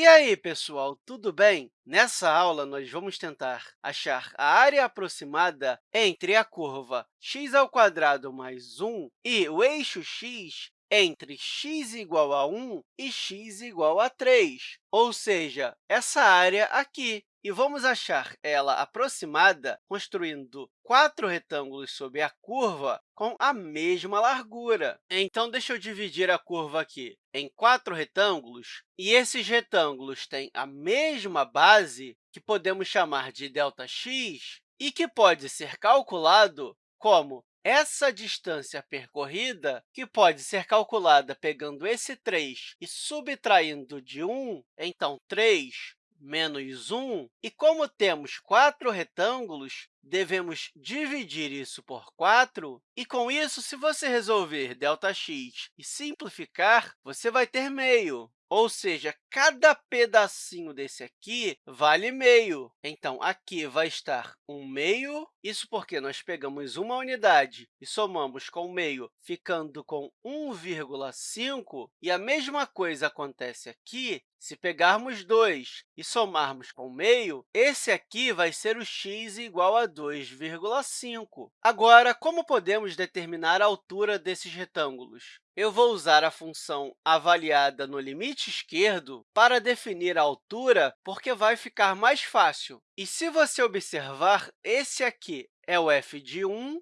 E aí, pessoal, tudo bem? Nessa aula, nós vamos tentar achar a área aproximada entre a curva x² mais 1 e o eixo x entre x igual a 1 e x igual a 3, ou seja, essa área aqui. E vamos achar ela aproximada construindo quatro retângulos sob a curva com a mesma largura. Então, deixa eu dividir a curva aqui em quatro retângulos, e esses retângulos têm a mesma base, que podemos chamar de ΔX, e que pode ser calculado como essa distância percorrida, que pode ser calculada pegando esse 3 e subtraindo de 1, então, 3 menos 1. E como temos quatro retângulos, devemos dividir isso por 4. E, com isso, se você resolver ΔX e simplificar, você vai ter meio. Ou seja, cada pedacinho desse aqui vale meio. Então, aqui vai estar 1 meio, isso porque nós pegamos uma unidade e somamos com meio, ficando com 1,5. E a mesma coisa acontece aqui se pegarmos 2 e somarmos com meio, esse aqui vai ser o x igual a 2,5. Agora, como podemos determinar a altura desses retângulos? Eu vou usar a função avaliada no limite esquerdo para definir a altura, porque vai ficar mais fácil. E se você observar, esse aqui é o f de 1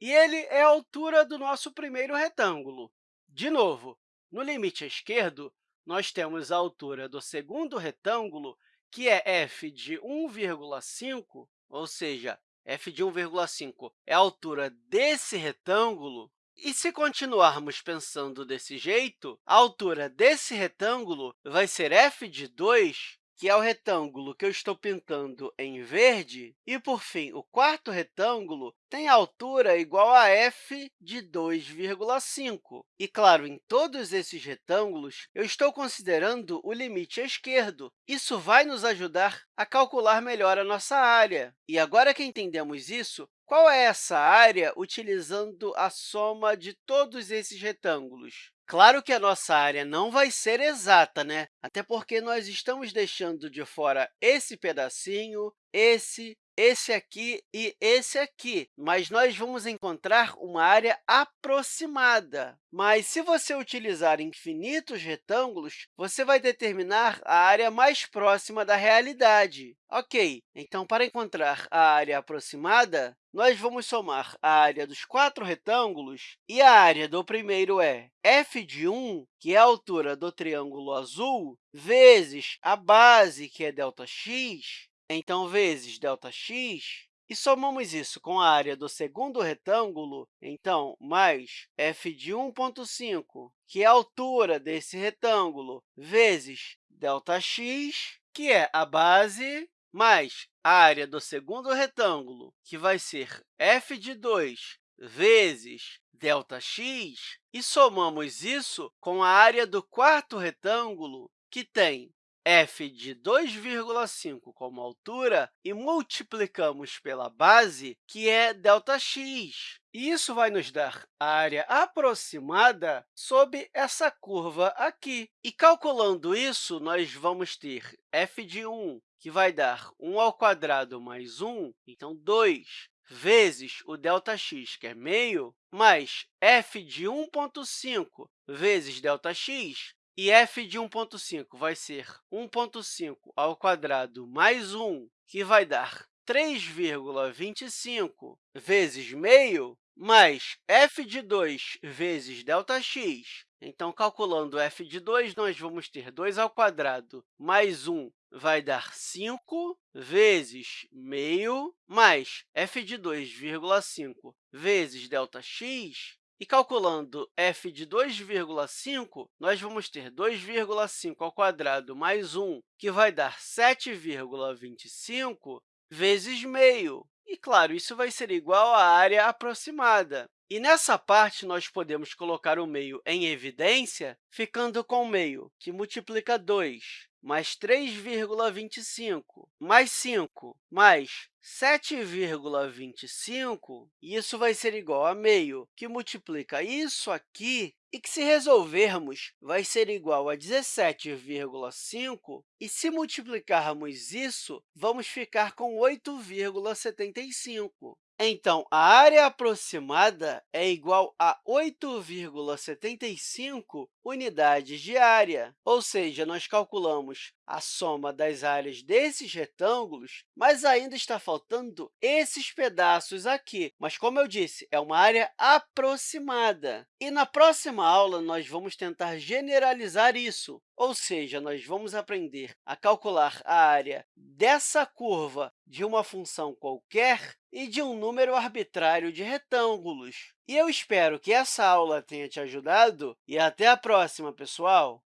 e ele é a altura do nosso primeiro retângulo. De novo, no limite esquerdo, nós temos a altura do segundo retângulo, que é f de 1,5, ou seja, f de 1,5 é a altura desse retângulo. E se continuarmos pensando desse jeito, a altura desse retângulo vai ser f de 2, que é o retângulo que eu estou pintando em verde. E, por fim, o quarto retângulo tem altura igual a f de 2,5. E, claro, em todos esses retângulos, eu estou considerando o limite esquerdo. Isso vai nos ajudar a calcular melhor a nossa área. E agora que entendemos isso, qual é essa área utilizando a soma de todos esses retângulos? Claro que a nossa área não vai ser exata, né? até porque nós estamos deixando de fora esse pedacinho, esse, esse aqui e esse aqui, mas nós vamos encontrar uma área aproximada. Mas, se você utilizar infinitos retângulos, você vai determinar a área mais próxima da realidade. Ok, então, para encontrar a área aproximada, nós vamos somar a área dos quatro retângulos, e a área do primeiro é f de 1, que é a altura do triângulo azul, vezes a base, que é ΔX, então, vezes ΔX, e somamos isso com a área do segundo retângulo, então, mais f de 1,5, que é a altura desse retângulo, vezes ΔX, que é a base, mais a área do segundo retângulo, que vai ser f de 2 vezes ΔX, e somamos isso com a área do quarto retângulo, que tem f de 2,5 como altura e multiplicamos pela base, que é ΔX. E isso vai nos dar a área aproximada sob essa curva aqui. E calculando isso, nós vamos ter f de 1, que vai dar 1 ao quadrado mais 1, então 2, vezes o ΔX, que é meio, mais f de 1,5 vezes ΔX, e f de 1,5 vai ser 1,5 ao quadrado mais 1, que vai dar 3,25 vezes meio, mais f de 2 vezes ΔX. Então, calculando f de 2, nós vamos ter 2 ao quadrado mais 1 vai dar 5 vezes meio, mais f de 2,5 vezes ΔX, e calculando f de 2,5, nós vamos ter 2,5 ao quadrado mais 1, que vai dar 7,25 vezes meio. E, claro, isso vai ser igual à área aproximada. E nessa parte, nós podemos colocar o meio em evidência, ficando com o meio, que multiplica 2 mais 3,25, mais 5, mais 7,25, isso vai ser igual a meio, que multiplica isso aqui e que, se resolvermos, vai ser igual a 17,5, e se multiplicarmos isso, vamos ficar com 8,75. Então, a área aproximada é igual a 8,75 unidades de área, ou seja, nós calculamos a soma das áreas desses retângulos, mas ainda está faltando esses pedaços aqui. Mas, como eu disse, é uma área aproximada. E na próxima aula, nós vamos tentar generalizar isso, ou seja, nós vamos aprender a calcular a área dessa curva de uma função qualquer e de um número arbitrário de retângulos. E eu espero que essa aula tenha te ajudado e até a próxima, pessoal!